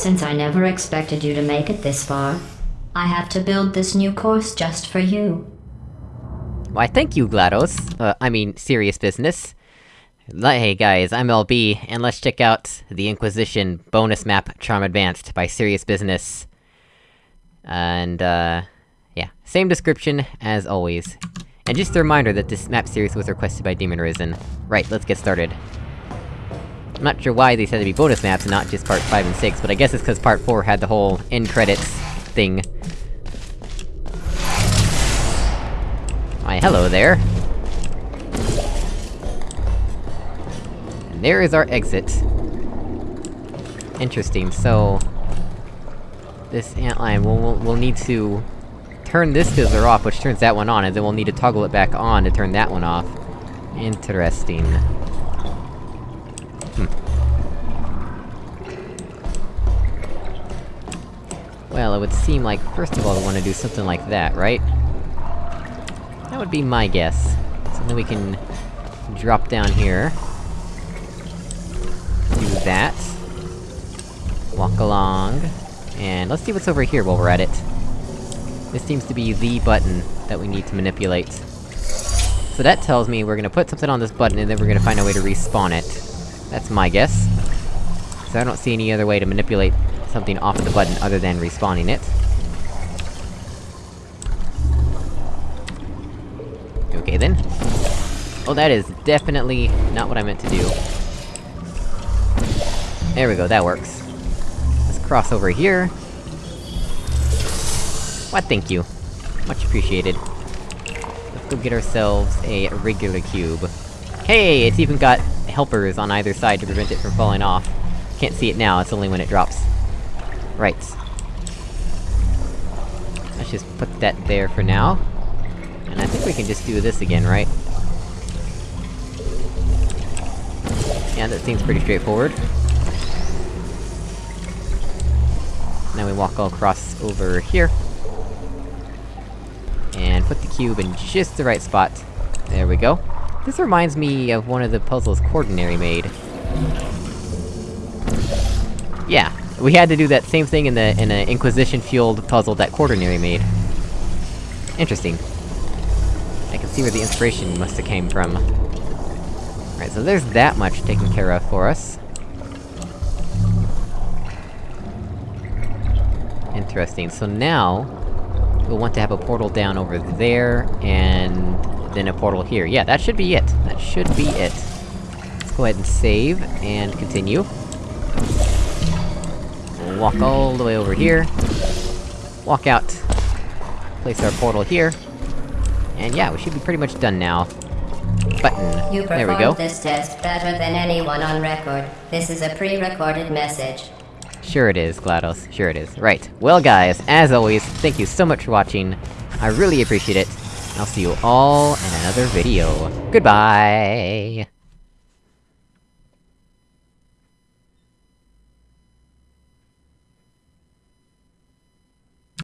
Since I never expected you to make it this far, I have to build this new course just for you. Why thank you, GLaDOS. Uh, I mean, serious business. Hey guys, I'm LB, and let's check out the Inquisition bonus map Charm Advanced by Serious Business. And, uh... Yeah, same description as always. And just a reminder that this map series was requested by Demon Risen. Right, let's get started. I'm not sure why these had to be bonus maps and not just part 5 and 6, but I guess it's cause part 4 had the whole end credits thing. Why, hello there. And there is our exit. Interesting, so... This antlion, we'll, we'll, we'll need to... Turn this fizzler off, which turns that one on, and then we'll need to toggle it back on to turn that one off. Interesting. Hmm. Well, it would seem like, first of all, we want to do something like that, right? That would be my guess. So then we can... drop down here. Do that. Walk along. And let's see what's over here while we're at it. This seems to be the button that we need to manipulate. So that tells me we're gonna put something on this button and then we're gonna find a way to respawn it. That's my guess. So I don't see any other way to manipulate something off of the button other than respawning it. Okay then. Oh, that is definitely not what I meant to do. There we go, that works. Let's cross over here. What, thank you. Much appreciated. Let's go get ourselves a regular cube. Hey, it's even got helpers on either side to prevent it from falling off. Can't see it now, it's only when it drops. Right. Let's just put that there for now. And I think we can just do this again, right? Yeah, that seems pretty straightforward. Now we walk all across over here. And put the cube in just the right spot. There we go. This reminds me of one of the puzzles Quaternary made. Yeah, we had to do that same thing in the- in an Inquisition-fueled puzzle that Quaternary made. Interesting. I can see where the inspiration must've came from. Alright, so there's that much taken care of for us. Interesting, so now... We'll want to have a portal down over there, and... then a portal here. Yeah, that should be it. That should be it. Let's go ahead and save, and continue. We'll walk all the way over here. Walk out. Place our portal here. And yeah, we should be pretty much done now. Button. You there we go. this test better than anyone on record. This is a pre-recorded message. Sure it is, GLaDOS. Sure it is. Right. Well guys, as always, thank you so much for watching. I really appreciate it. I'll see you all in another video. Goodbye!